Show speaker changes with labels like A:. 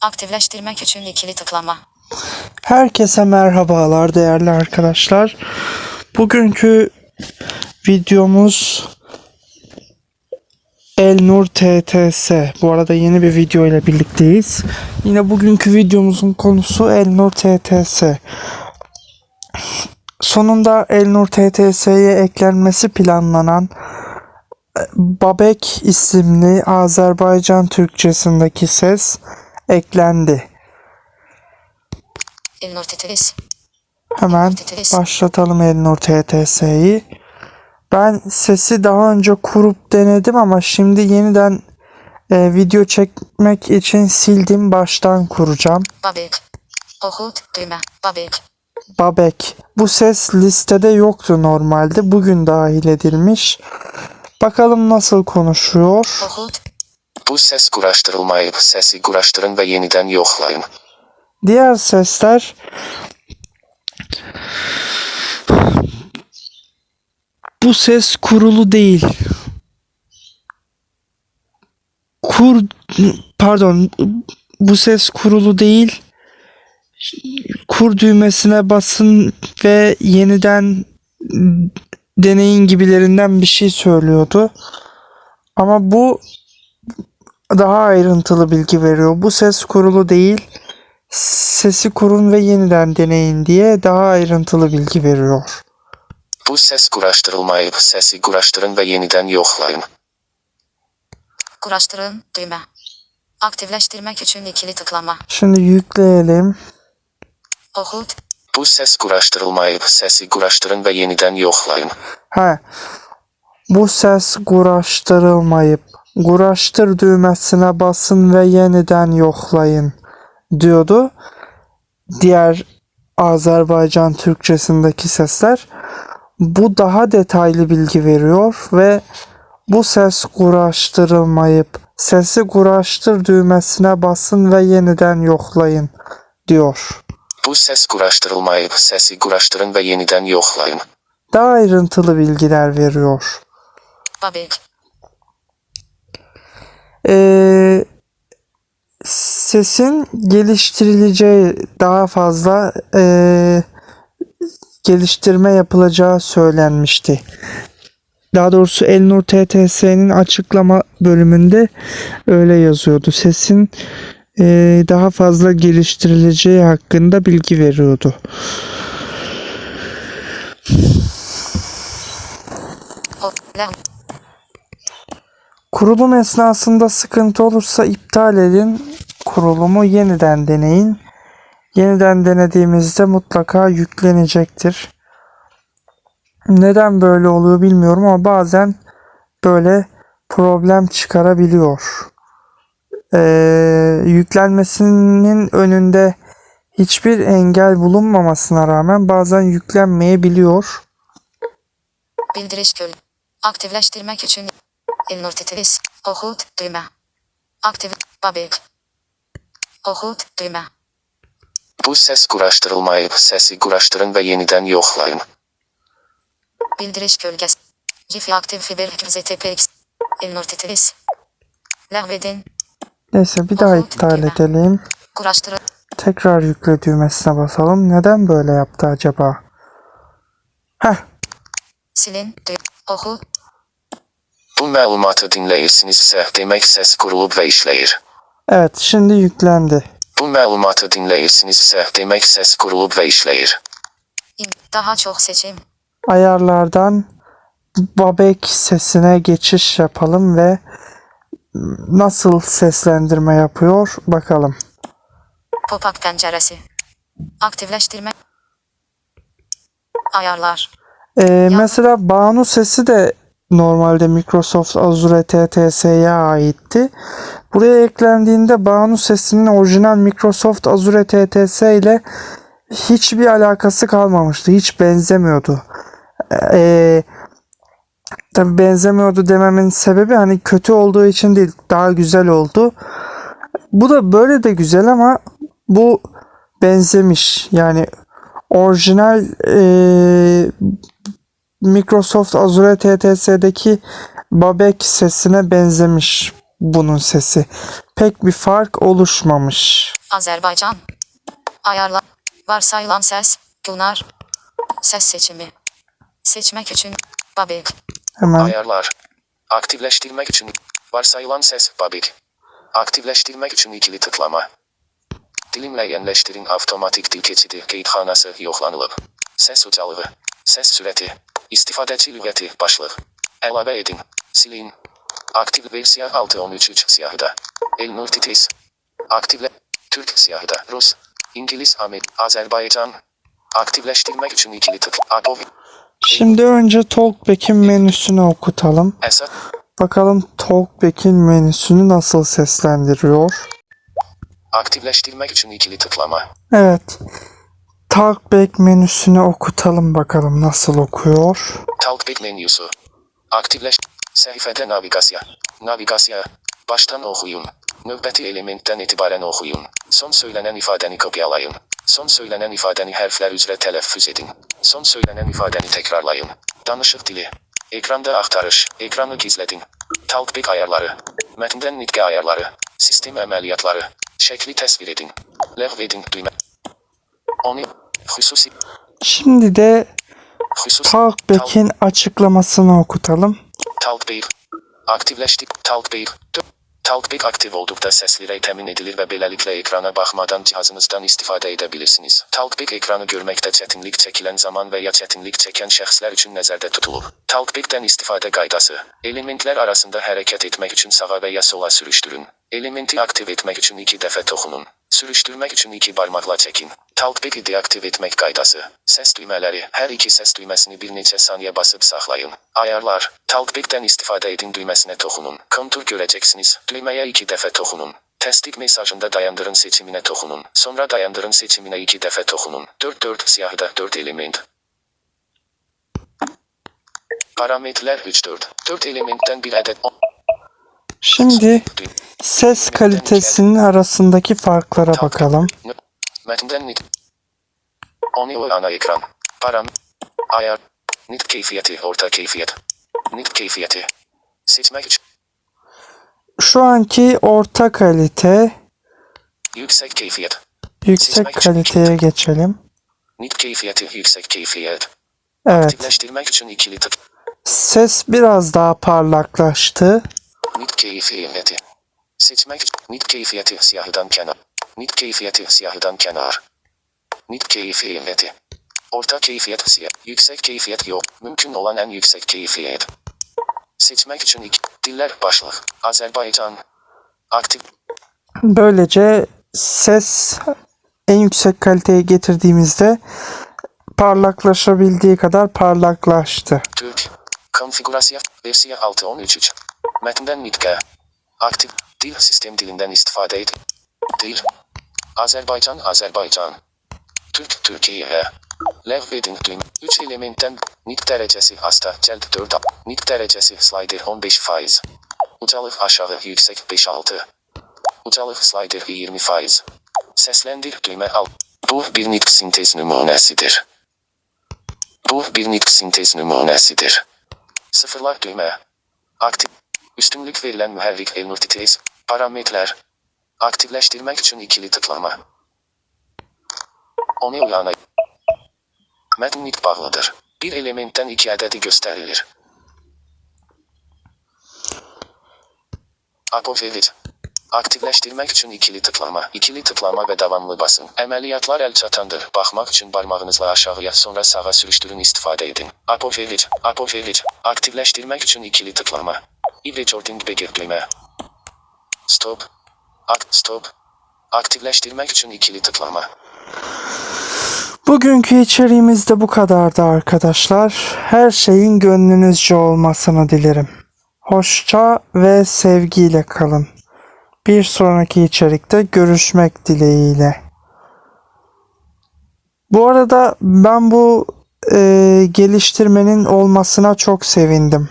A: Aktifleştirmek için ikili tıklama.
B: Herkese merhabalar değerli arkadaşlar. Bugünkü videomuz Elnur TTS. Bu arada yeni bir video ile birlikteyiz. Yine bugünkü videomuzun konusu Elnur TTS. Sonunda Elnur TTS'ye eklenmesi planlanan Babek isimli Azerbaycan Türkçesindeki ses eklendi.
A: Elnur TTS.
B: Hemen başlatalım Elnur TTS'yi. Ben sesi daha önce kurup denedim ama şimdi yeniden e, video çekmek için sildim. Baştan kuracağım.
A: Babek. Okut düğme. Babek.
B: Babek. Bu ses listede yoktu normalde. Bugün dahil edilmiş. Bakalım nasıl konuşuyor.
A: Okut.
C: Bu ses quraşdırılmayıb, səsi quraşdırın və yenidən yoxlayın.
B: Diğer sesler bu ses kurulu değil. Kur pardon bu ses kurulu değil. Kur düğmesine basın ve yeniden deneyin gibilerinden bir şey söylüyordu. Ama bu daha ayrıntılı bilgi veriyor. Bu ses kurulu değil sesi kurun ve yeniden deneyin diye daha ayrıntılı bilgi veriyor.
C: Bu ses quraşdırılmayıb, səsi quraşdırın və yenidən yoxlayın.
A: Kuraştırın düğme. Aktifleştirmek için ikili tıklama.
B: Şimdi yükleyelim.
A: Okut.
C: Bu ses quraşdırılmayıb, səsi quraşdırın və yenidən yoxlayın.
B: Ha. Bu ses quraşdırılmayıb. Quraşdır düğmesine basın ve yeniden yoxlayın diyordu. Diğer Azerbaycan Türkçesindeki sesler. Bu daha detaylı bilgi veriyor ve bu ses quraşdırılmayıb. Sesi quraşdır düğmesine basın ve yeniden yoxlayın diyor.
C: Bu ses quraşdırılmayıb, səsi quraşdırın və yenidən yoxlayın.
B: Daha ayrıntılı bilgiler veriyor.
A: Babek.
B: Ee, sesin geliştirileceği daha fazla ee, geliştirme yapılacağı söylenmişti. Daha doğrusu Elnur TTS'nin açıklama bölümünde öyle yazıyordu. Sesin ee, daha fazla geliştirileceği hakkında bilgi veriyordu. Kurulum esnasında sıkıntı olursa iptal edin. Kurulumu yeniden deneyin. Yeniden denediğimizde mutlaka yüklenecektir. Neden böyle oluyor bilmiyorum ama bazen böyle problem çıkarabiliyor. Ee, yüklenmesinin önünde hiçbir engel bulunmamasına rağmen bazen yüklenmeyebiliyor.
A: Bildiriş göl. Aktifleştirmek için TTS. Okut düğme. Aktif. Babek. Okut düğme.
C: Bu ses quraşdırılmayıb, səsi quraşdırın və yenidən yoxlayın.
A: Bildiriş gölgesi. Wi-Fi aktif fiber ZTPX. TTS. Lehvedin.
B: Neyse bir daha iptal edelim.
A: Kuraştırın.
B: Tekrar yükle düğmesine basalım. Neden böyle yaptı acaba? Heh,
A: Silin. Düğme. Oku.
C: Bu məlumatı dinləyirsinizsə, demək səs qurulub və işləyir.
B: evet şimdi yüklendi.
C: Bu məlumatı dinləyirsinizsə, demək səs qurulub və işləyir.
A: Daha çok seçim.
B: Ayarlardan Babek sesine geçiş yapalım ve nasıl seslendirme yapıyor bakalım.
A: Pop-up penceresi. Aktifleştirme. Ayarlar.
B: Ee, mesela Banu sesi de normalde Microsoft Azure TTS'ye aitti. Buraya eklendiğinde Banu sesinin orijinal Microsoft Azure TTS ile hiçbir alakası kalmamıştı. Hiç benzemiyordu. Ee, tabii benzemiyordu dememin sebebi hani kötü olduğu için değil. Daha güzel oldu. Bu da böyle de güzel ama bu benzemiş. Yani orijinal eee, Microsoft Azure TTS'deki Babek sesine benzemiş. bunun sesi. Pek bir fark oluşmamış.
A: Azerbaycan. Ayarla. Varsayılan ses. Gülnar. Ses seçimi. Seçmek için. Babik.
B: Hemen
C: Ayarlar. Aktifleştirmek için varsayılan ses babik. Aktifleştirmek için ikili tıklama. Dilimleyenleştirin otomatik dil geçidi kayıthanası yoklanılıp. Ses ucalığı. Ses süreti. İstifadeci lügeti başlık. Elave edin. Silin. Aktif versiya 6.13.3 siyahıda. El multitis. Aktifle. Türk siyahıda. Rus. İngiliz Amer. Azerbaycan. Aktifleştirmek için ikili tık. Akov.
B: şimdi önce Talkback'in menüsünü okutalım.
C: Esat.
B: Bakalım Talkback'in menüsünü nasıl seslendiriyor.
C: Aktifleştirmek için ikili tıklama.
B: Evet. Talkback menüsünü okutalım bakalım nasıl okuyor.
C: Talkback menüsü. Aktifleş. Sayfada navigasya. Navigasya. Baştan okuyun. Nöbeti elementten itibaren okuyun. Son söylenen ifadeni kopyalayın. Son söylenen ifadeni harfler üzere telaffuz edin. Son söylenen ifadeni tekrarlayın. Danışık dili. Ekranda aktarış. Ekranı gizledin. Talkback ayarları. Metinden nitge ayarları. Sistem ameliyatları. Şekli tasvir edin. Lehvedin düğme.
B: Şimdi de. Talkback'in açıklamasını okutalım.
C: Talkback. Aktifleştik. Talkback. Talkback aktif oldukta sesleri temin edilir ve böylelikle ekrana bakmadan cihazınızdan istifade edebilirsiniz. Talkback ekranı görmekte çetinlik çekilen zaman veya çetinlik çeken şəxslər için nəzərdə tutulur. Talkback'ten istifade qaydası. Elementler arasında hareket etmek için sağa veya sola sürüştürün. Elementi aktif etmek için iki defa dokunun. Sürüşdürmək üçün iki barmaqla çəkin. Talkback'i deaktiv etmək qaydası. Səs düymələri. Hər iki səs düyməsini bir neçə saniyə basıb saxlayın. Ayarlar. Talkback'dən istifadə edin düyməsinə toxunun. Kontur görəcəksiniz. Düyməyə iki dəfə toxunun. Təsdiq mesajında dayandırın seçiminə toxunun. Sonra dayandırın seçiminə iki dəfə toxunun. 4-4 siyahıda 4 element. Parametrlər 3-4. 4 elementdən bir ədəd 10.
B: Şimdi ses kalitesinin arasındaki farklara bakalım.
C: Ana ekran. Param. Ayar. Nit keyfiyeti orta keyfiyet. Nit keyfiyeti. Seçmek.
B: Şu anki orta kalite,
C: Yüksek keyfiyet.
B: yüksek kaliteye geçelim.
C: Nit keyfiyeti yüksek keyfiyet.
B: Evet.
C: Aktifleştirmek için ikili tık.
B: Ses biraz daha parlaklaştı.
C: Nit keyfiyeti. Seçmek. Nit keyfiyeti siyahıdan kenar. Nit keyfiyeti siyahıdan kenar. Nit keyfiyeti. Orta keyfiyet siyah. Yüksek keyfiyet yok. Mümkün olan en yüksek keyfiyet. Seçmek için iki. Diller başlık. Azerbaycan. Aktif.
B: Böylece ses en yüksek kaliteye getirdiğimizde parlaklaşabildiği kadar parlaklaştı.
C: Türk. Konfigürasyon. Versiya 6.13.3. Mətndən nitqə. Aktiv dil sistem dilindən istifadə et. Dil. Azərbaycan, Azərbaycan. Türk, Türkiyə. Lev edin düym. 3 elementdən nitq dərəcəsi hasta cəld 4. Nitq dərəcəsi slider 15 faiz. Ucalıq aşağı yüksək 5-6. Ucalıq slider 20 faiz. Səsləndir düymə al. Bu bir nitq sintez nümunəsidir. Bu bir nitq sintez nümunəsidir. Sıfırlar düymə. Aktiv Üstünlük verilen müherrik multitrace. Parametreler. Aktifleştirmek için ikili tıklama. Onu uyana. Metin nit bağlıdır. Bir elementten iki adedi gösterilir. Apovelit. Aktifleştirmek için ikili tıklama. İkili tıklama ve devamlı basın. Əməliyyatlar el çatandır. Bakmak için parmağınızla aşağıya sonra sağa sürüştürün istifade edin. Apovelit. Apovelit. Aktifleştirmek için ikili tıklama. E-recording begir düğme. Stop. Ak stop. Aktifleştirmek için ikili tıklama.
B: Bugünkü içeriğimiz de bu kadardı arkadaşlar. Her şeyin gönlünüzce olmasını dilerim. Hoşça ve sevgiyle kalın. Bir sonraki içerikte görüşmek dileğiyle. Bu arada ben bu e, geliştirmenin olmasına çok sevindim.